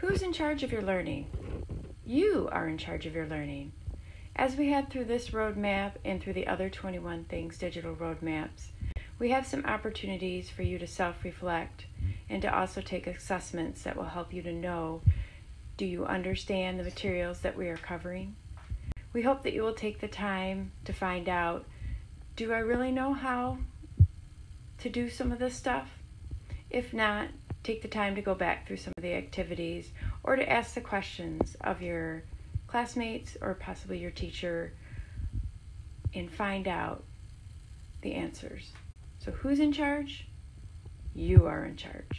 Who's in charge of your learning? You are in charge of your learning. As we head through this roadmap and through the other 21 Things digital roadmaps, we have some opportunities for you to self reflect and to also take assessments that will help you to know do you understand the materials that we are covering? We hope that you will take the time to find out do I really know how to do some of this stuff? If not, take the time to go back through some of the activities or to ask the questions of your classmates or possibly your teacher and find out the answers. So, who's in charge? You are in charge.